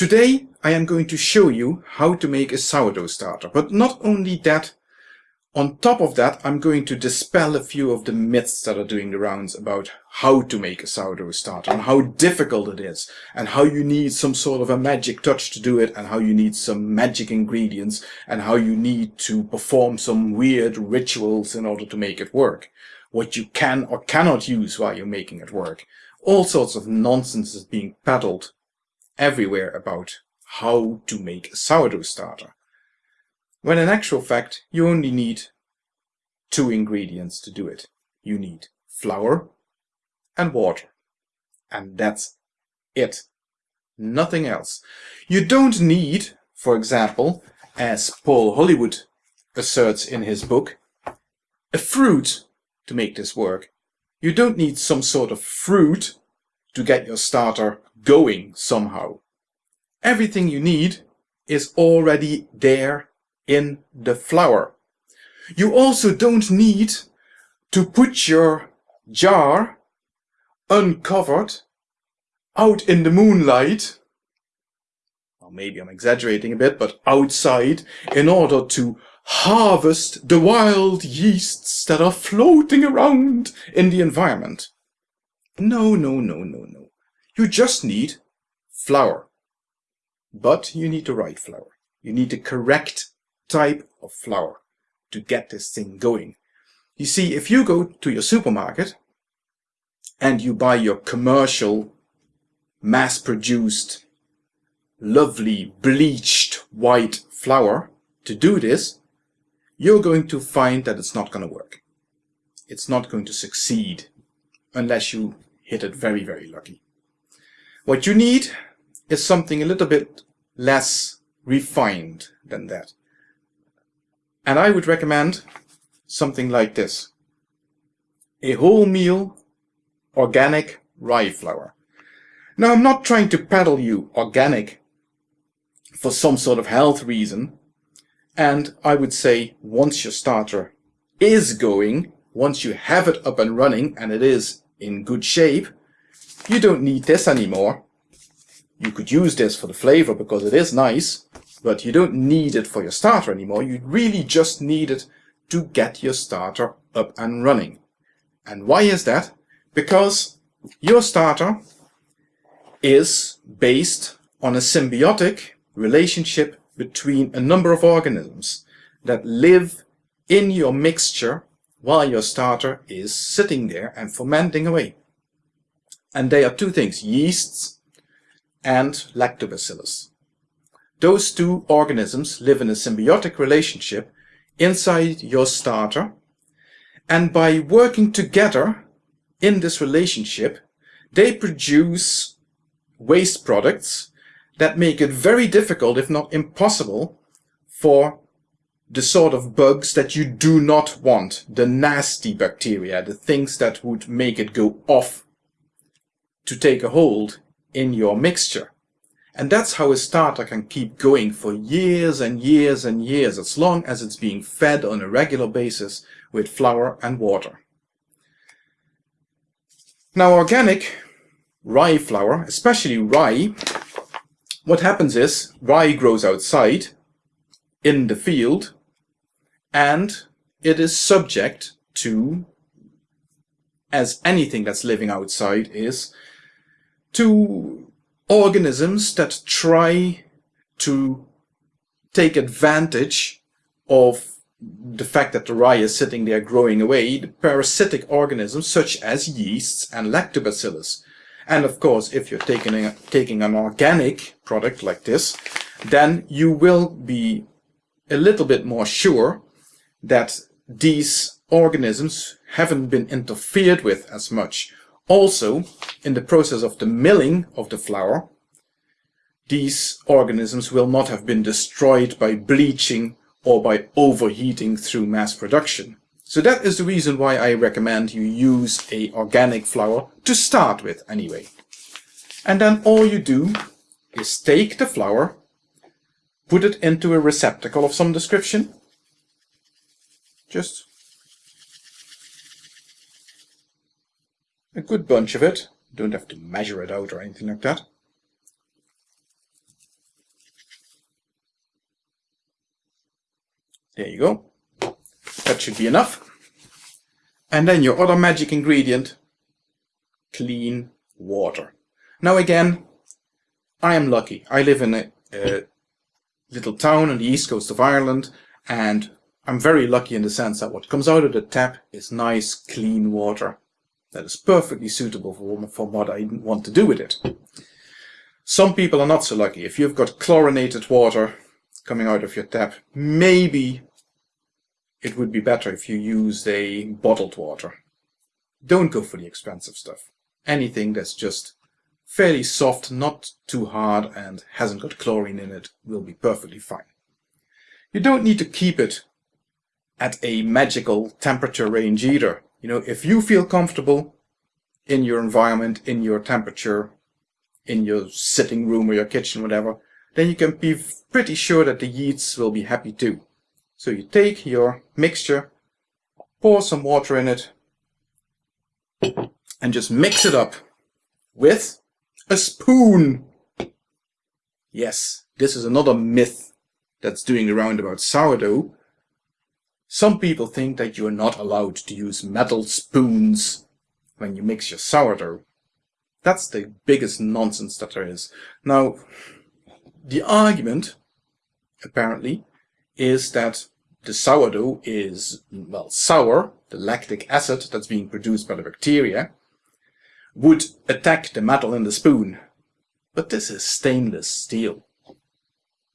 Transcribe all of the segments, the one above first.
Today I am going to show you how to make a sourdough starter, but not only that, on top of that I'm going to dispel a few of the myths that are doing the rounds about how to make a sourdough starter and how difficult it is and how you need some sort of a magic touch to do it and how you need some magic ingredients and how you need to perform some weird rituals in order to make it work. What you can or cannot use while you're making it work. All sorts of nonsense is being peddled everywhere about how to make a sourdough starter. When in actual fact, you only need two ingredients to do it. You need flour and water. And that's it. Nothing else. You don't need, for example, as Paul Hollywood asserts in his book, a fruit to make this work. You don't need some sort of fruit to get your starter going somehow. Everything you need is already there in the flour. You also don't need to put your jar uncovered out in the moonlight well, maybe I'm exaggerating a bit, but outside in order to harvest the wild yeasts that are floating around in the environment. No, no, no, no, no. You just need flour. But you need the right flour. You need the correct type of flour to get this thing going. You see, if you go to your supermarket and you buy your commercial, mass-produced, lovely bleached white flour to do this, you're going to find that it's not going to work. It's not going to succeed unless you hit it very, very lucky. What you need is something a little bit less refined than that. And I would recommend something like this. A wholemeal organic rye flour. Now I'm not trying to peddle you organic for some sort of health reason. And I would say once your starter is going, once you have it up and running and it is in good shape, you don't need this anymore. You could use this for the flavor because it is nice, but you don't need it for your starter anymore. You really just need it to get your starter up and running. And why is that? Because your starter is based on a symbiotic relationship between a number of organisms that live in your mixture while your starter is sitting there and fermenting away. And they are two things, yeasts and lactobacillus. Those two organisms live in a symbiotic relationship inside your starter and by working together in this relationship they produce waste products that make it very difficult if not impossible for the sort of bugs that you do not want, the nasty bacteria, the things that would make it go off to take a hold in your mixture. And that's how a starter can keep going for years and years and years as long as it's being fed on a regular basis with flour and water. Now organic rye flour, especially rye, what happens is rye grows outside in the field and it is subject to, as anything that's living outside is, to organisms that try to take advantage of the fact that the rye is sitting there growing away, the parasitic organisms such as yeasts and lactobacillus. And of course, if you're taking, a, taking an organic product like this, then you will be a little bit more sure that these organisms haven't been interfered with as much also, in the process of the milling of the flour, these organisms will not have been destroyed by bleaching or by overheating through mass production. So that is the reason why I recommend you use a organic flour to start with anyway. And then all you do is take the flour, put it into a receptacle of some description. Just a good bunch of it. Don't have to measure it out or anything like that. There you go. That should be enough. And then your other magic ingredient, clean water. Now again, I am lucky. I live in a, a little town on the east coast of Ireland and I'm very lucky in the sense that what comes out of the tap is nice, clean water that is perfectly suitable for, for what I want to do with it. Some people are not so lucky. If you've got chlorinated water coming out of your tap, maybe it would be better if you used a bottled water. Don't go for the expensive stuff. Anything that's just fairly soft, not too hard, and hasn't got chlorine in it will be perfectly fine. You don't need to keep it at a magical temperature range either. You know, if you feel comfortable in your environment, in your temperature, in your sitting room or your kitchen, whatever, then you can be pretty sure that the yeasts will be happy too. So you take your mixture, pour some water in it, and just mix it up with a spoon. Yes, this is another myth that's doing the round about sourdough. Some people think that you're not allowed to use metal spoons when you mix your sourdough. That's the biggest nonsense that there is. Now, the argument, apparently, is that the sourdough is, well, sour, the lactic acid that's being produced by the bacteria, would attack the metal in the spoon. But this is stainless steel.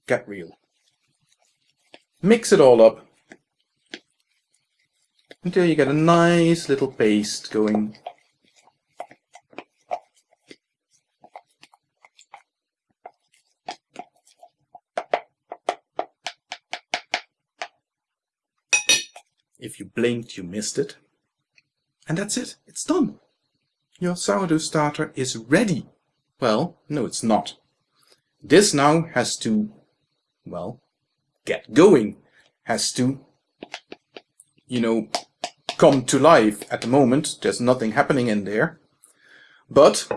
Get real. Mix it all up until you get a nice little paste going. If you blinked, you missed it. And that's it. It's done. Your sourdough starter is ready. Well, no, it's not. This now has to, well, get going. Has to, you know, come to life. At the moment, there's nothing happening in there. But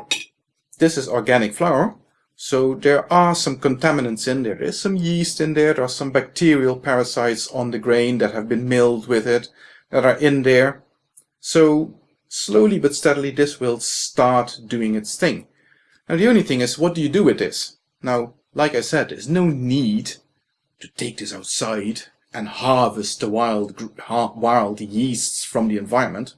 this is organic flour, so there are some contaminants in there. There's some yeast in there. There are some bacterial parasites on the grain that have been milled with it that are in there. So slowly but steadily this will start doing its thing. Now the only thing is, what do you do with this? Now, like I said, there's no need to take this outside and harvest the wild, wild yeasts from the environment.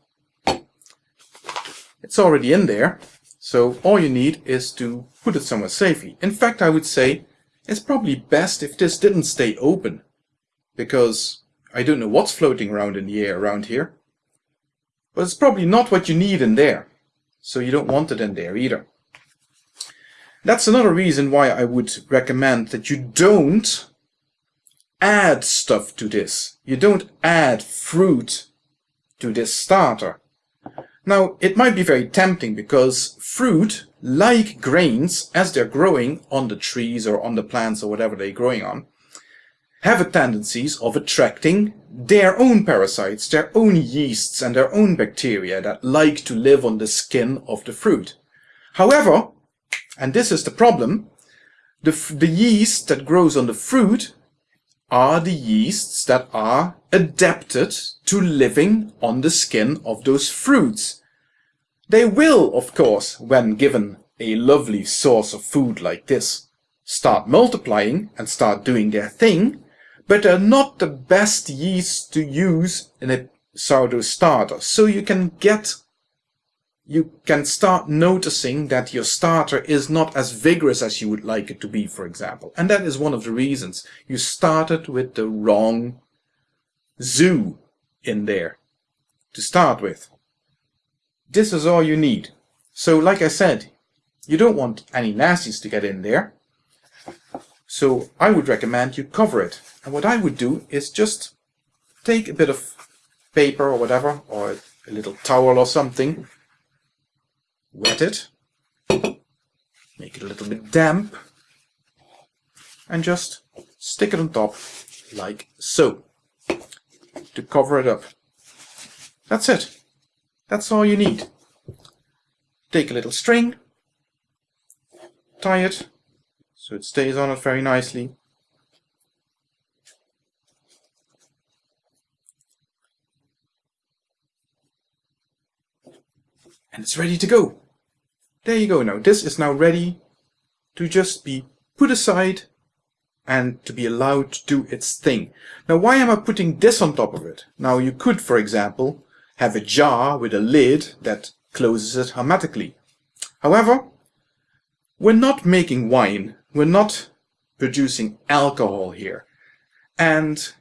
It's already in there, so all you need is to put it somewhere safely. In fact, I would say it's probably best if this didn't stay open, because I don't know what's floating around in the air around here, but it's probably not what you need in there, so you don't want it in there either. That's another reason why I would recommend that you don't add stuff to this. You don't add fruit to this starter. Now, it might be very tempting because fruit, like grains, as they're growing on the trees or on the plants or whatever they're growing on, have a tendencies of attracting their own parasites, their own yeasts and their own bacteria that like to live on the skin of the fruit. However, and this is the problem, the, the yeast that grows on the fruit are the yeasts that are adapted to living on the skin of those fruits. They will, of course, when given a lovely source of food like this, start multiplying and start doing their thing, but they're not the best yeast to use in a sourdough starter. So you can get you can start noticing that your starter is not as vigorous as you would like it to be, for example. And that is one of the reasons. You started with the wrong zoo in there to start with. This is all you need. So like I said, you don't want any nasties to get in there. So I would recommend you cover it. And what I would do is just take a bit of paper or whatever, or a little towel or something, wet it, make it a little bit damp, and just stick it on top like so to cover it up. That's it. That's all you need. Take a little string, tie it so it stays on it very nicely. And it's ready to go. There you go now. This is now ready to just be put aside and to be allowed to do its thing. Now why am I putting this on top of it? Now you could, for example, have a jar with a lid that closes it hermetically. However, we're not making wine. We're not producing alcohol here. And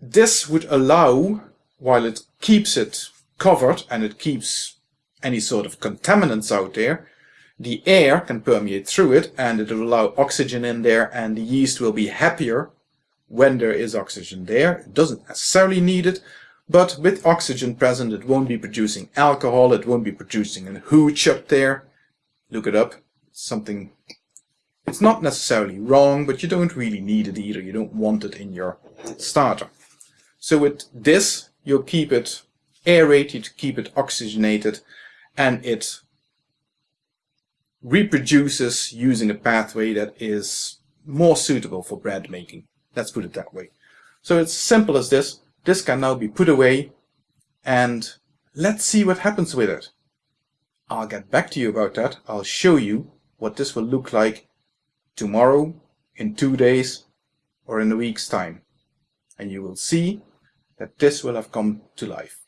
this would allow, while it keeps it covered and it keeps any sort of contaminants out there, the air can permeate through it and it will allow oxygen in there and the yeast will be happier when there is oxygen there. It doesn't necessarily need it, but with oxygen present it won't be producing alcohol, it won't be producing a hooch up there. Look it up. Something, it's not necessarily wrong, but you don't really need it either. You don't want it in your starter. So with this, you'll keep it aerated, keep it oxygenated, and it reproduces using a pathway that is more suitable for bread making. Let's put it that way. So it's simple as this. This can now be put away and let's see what happens with it. I'll get back to you about that. I'll show you what this will look like tomorrow, in two days, or in a week's time. And you will see that this will have come to life.